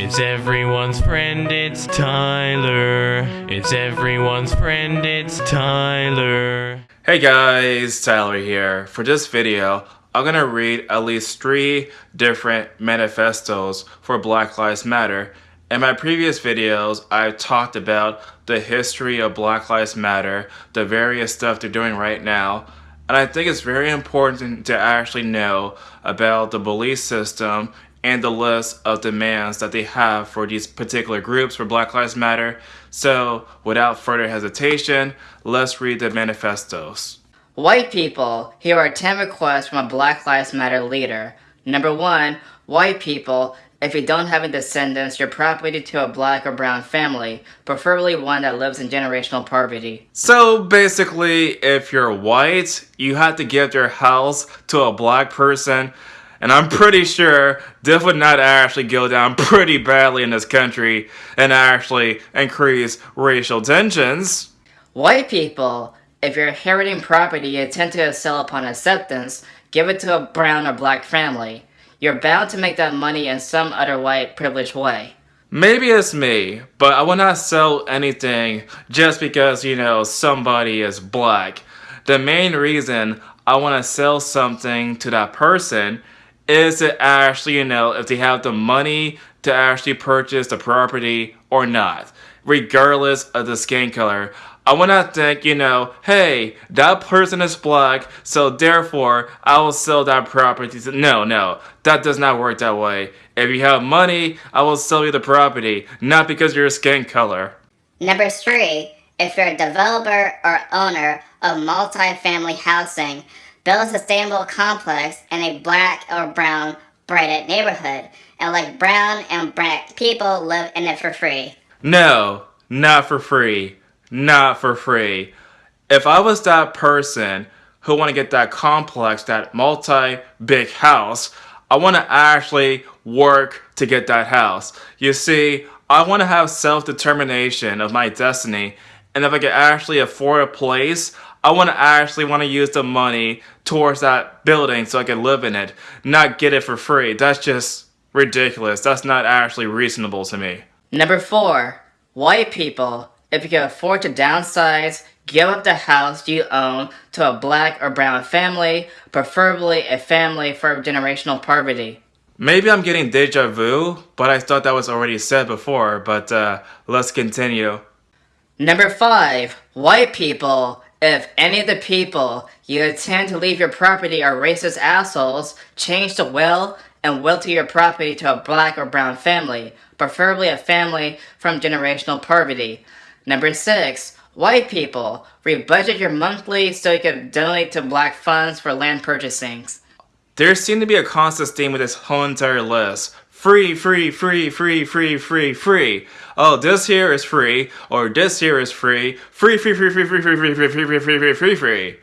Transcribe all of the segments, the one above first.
It's everyone's friend, it's Tyler. It's everyone's friend, it's Tyler. Hey guys, Tyler here. For this video, I'm gonna read at least three different manifestos for Black Lives Matter. In my previous videos, I've talked about the history of Black Lives Matter, the various stuff they're doing right now, and I think it's very important to actually know about the belief system and the list of demands that they have for these particular groups for Black Lives Matter. So, without further hesitation, let's read the manifestos. White people, here are 10 requests from a Black Lives Matter leader. Number one, white people, if you don't have any descendants, your property to a black or brown family, preferably one that lives in generational poverty. So basically, if you're white, you have to give your house to a black person. And I'm pretty sure this would not actually go down pretty badly in this country and actually increase racial tensions. White people, if you're inheriting property you intend to sell upon acceptance, give it to a brown or black family. You're bound to make that money in some other white privileged way. Maybe it's me, but I will not sell anything just because, you know, somebody is black. The main reason I want to sell something to that person is to actually, you know, if they have the money to actually purchase the property or not, regardless of the skin color. I want to think, you know, hey, that person is black, so therefore I will sell that property. No, no, that does not work that way. If you have money, I will sell you the property, not because of your skin color. Number three, if you're a developer or owner of multi-family housing, build a sustainable complex in a black or brown brighted neighborhood and let brown and black people live in it for free. No, not for free not for free. If I was that person who want to get that complex, that multi-big house, I want to actually work to get that house. You see, I want to have self-determination of my destiny, and if I can actually afford a place, I want to actually want to use the money towards that building so I can live in it, not get it for free. That's just ridiculous. That's not actually reasonable to me. Number four, white people if you can afford to downsize, give up the house you own to a black or brown family, preferably a family for generational poverty. Maybe I'm getting deja vu, but I thought that was already said before, but uh, let's continue. Number 5. White people. If any of the people you intend to leave your property are racist assholes, change the will and will to your property to a black or brown family, preferably a family from generational poverty. Number six, white people. Rebudget your monthly so you can donate to black funds for land purchasing. There seems to be a constant theme with this whole entire list. Free, free, free, free, free, free, free. Oh, this here is free, or this here is free. Free, free, free, free, free, free, free, free, free, free, free, free, free, free.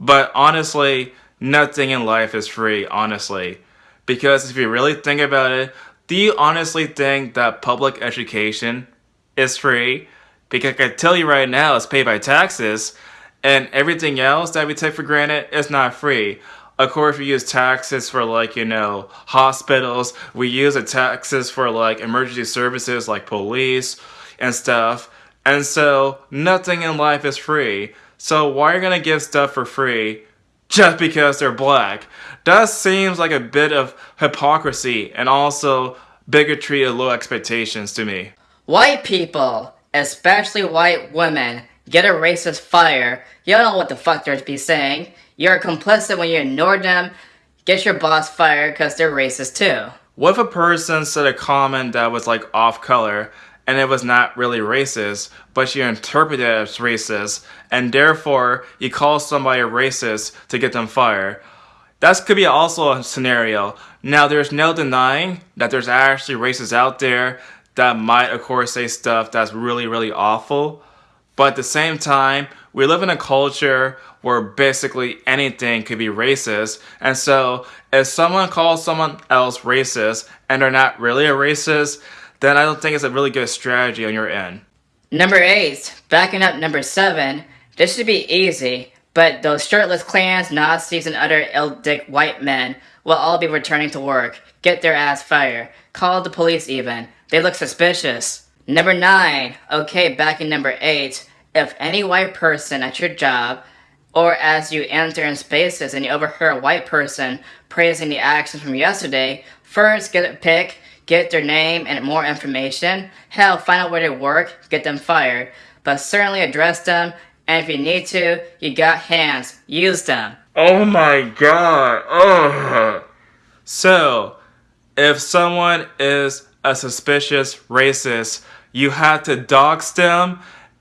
But honestly, nothing in life is free, honestly. Because if you really think about it, do you honestly think that public education is free? Because I can tell you right now, it's paid by taxes, and everything else that we take for granted is not free. Of course, we use taxes for like, you know, hospitals. We use the taxes for like emergency services like police and stuff. And so nothing in life is free. So why are you gonna give stuff for free just because they're black? That seems like a bit of hypocrisy and also bigotry and low expectations to me. White people especially white women, get a racist fire. You don't know what the fuck they're be saying. You're complicit when you ignore them. Get your boss fired because they're racist too. What if a person said a comment that was like off color and it was not really racist, but you interpreted it as racist, and therefore you call somebody a racist to get them fired? That could be also a scenario. Now, there's no denying that there's actually racists out there that might, of course, say stuff that's really, really awful. But at the same time, we live in a culture where basically anything could be racist. And so if someone calls someone else racist and they're not really a racist, then I don't think it's a really good strategy on your end. Number eight, backing up number seven, this should be easy, but those shirtless Klans, Nazis, and other ill-dick white men will all be returning to work. Get their ass fired. Call the police even. They look suspicious. Number 9. Okay, backing number 8. If any white person at your job or as you enter in spaces and you overhear a white person praising the actions from yesterday, first get a pic, get their name and more information. Hell, find out where they work, get them fired. But certainly address them, and if you need to, you got hands, use them. Oh my god. Ugh. So, if someone is a suspicious racist, you have to dox them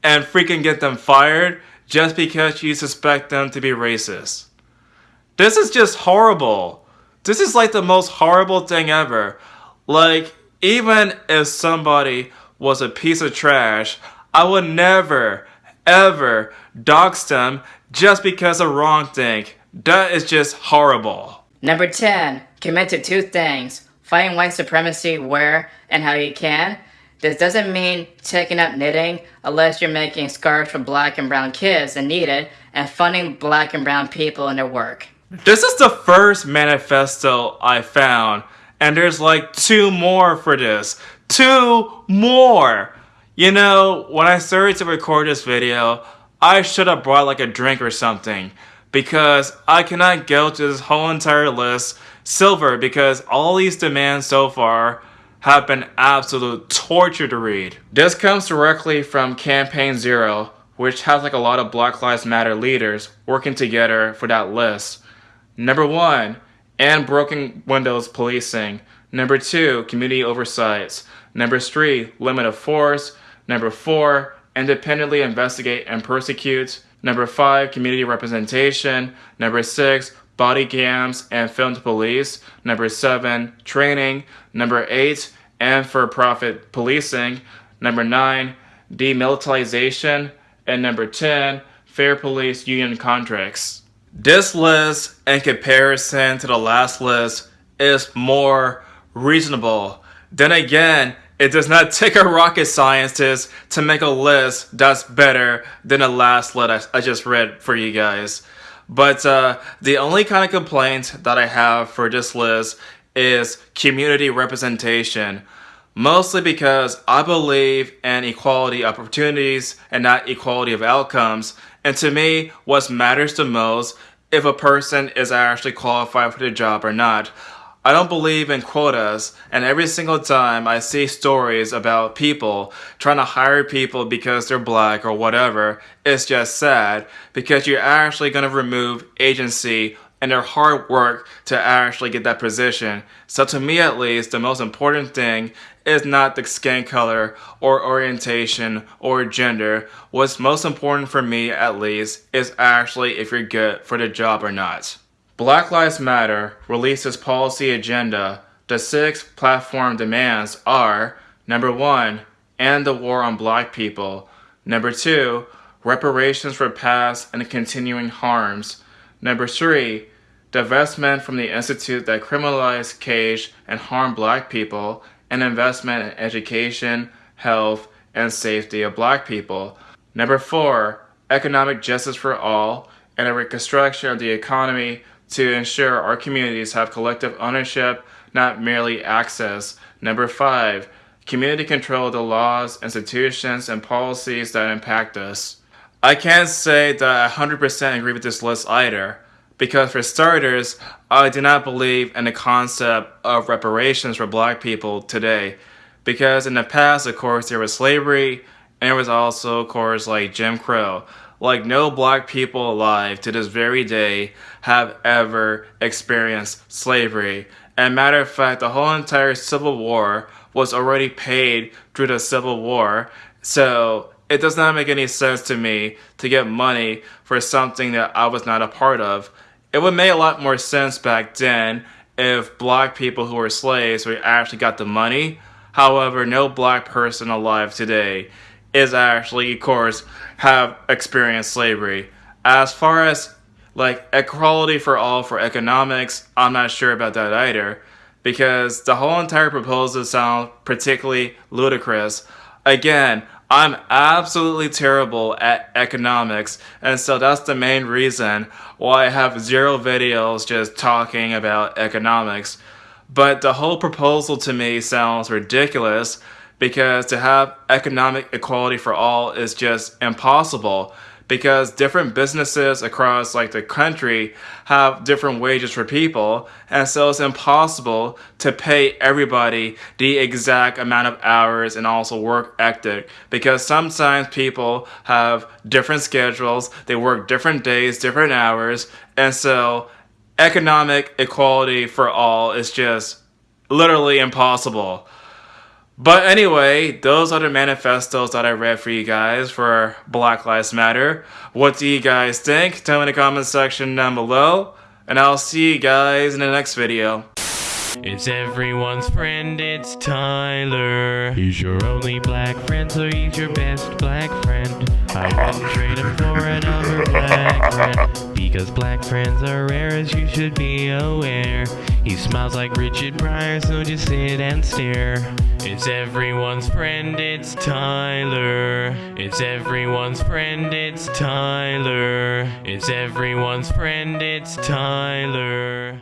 and freaking get them fired just because you suspect them to be racist. This is just horrible. This is like the most horrible thing ever. Like, even if somebody was a piece of trash, I would never, ever dox them just because of wrong thing. That is just horrible. Number 10. Commit to two things. Fighting white supremacy where and how you can. This doesn't mean taking up knitting unless you're making scarves for black and brown kids and need it, and funding black and brown people in their work. This is the first manifesto I found, and there's like two more for this. Two more! You know, when I started to record this video, I should have brought like a drink or something because I cannot go to this whole entire list silver because all these demands so far have been absolute torture to read. This comes directly from Campaign Zero, which has like a lot of Black Lives Matter leaders working together for that list. Number one, and broken windows policing. Number two, community oversights. Number three, limit of force. Number four, independently investigate and persecute. Number five, community representation. Number six, body cams and filmed police. Number seven, training. Number eight, and for profit policing. Number nine, demilitarization. And number 10, fair police union contracts. This list, in comparison to the last list, is more reasonable. Then again, it does not take a rocket scientist to make a list that's better than the last list I, just read for you guys. But uh, the only kind of complaint that I have for this list is community representation. Mostly because I believe in equality of opportunities and not equality of outcomes. And to me, what matters the most if a person is actually qualified for the job or not. I don't believe in quotas, and every single time I see stories about people trying to hire people because they're black or whatever, it's just sad because you're actually going to remove agency and their hard work to actually get that position. So to me at least, the most important thing is not the skin color or orientation or gender. What's most important for me at least is actually if you're good for the job or not. Black Lives Matter releases policy agenda. The six platform demands are number one, end the war on black people. Number two, reparations for past and continuing harms. Number three, divestment from the institute that criminalized, cage, and harmed black people and investment in education, health, and safety of black people. Number four, economic justice for all and a reconstruction of the economy to ensure our communities have collective ownership, not merely access. Number five, community control of the laws, institutions, and policies that impact us. I can't say that I 100% agree with this list either. Because for starters, I do not believe in the concept of reparations for black people today. Because in the past, of course, there was slavery, and there was also, of course, like Jim Crow. Like no black people alive to this very day have ever experienced slavery. And matter of fact, the whole entire Civil War was already paid through the Civil War. So it does not make any sense to me to get money for something that I was not a part of. It would make a lot more sense back then if black people who were slaves actually got the money. However, no black person alive today is actually, of course, have experienced slavery. As far as like equality for all for economics, I'm not sure about that either because the whole entire proposal sounds particularly ludicrous. Again, I'm absolutely terrible at economics, and so that's the main reason why I have zero videos just talking about economics. But the whole proposal to me sounds ridiculous because to have economic equality for all is just impossible because different businesses across like the country have different wages for people and so it's impossible to pay everybody the exact amount of hours and also work ethic because sometimes people have different schedules they work different days different hours and so economic equality for all is just literally impossible but anyway, those are the manifestos that I read for you guys for Black Lives Matter. What do you guys think? Tell me in the comment section down below. And I'll see you guys in the next video. It's everyone's friend, it's Tyler. He's your only black friend, so he's your best black friend. I wouldn't trade him for another black Because black friends are rare, as you should be aware. He smiles like Richard Pryor, so just sit and stare. It's everyone's friend, it's Tyler. It's everyone's friend, it's Tyler. It's everyone's friend, it's Tyler.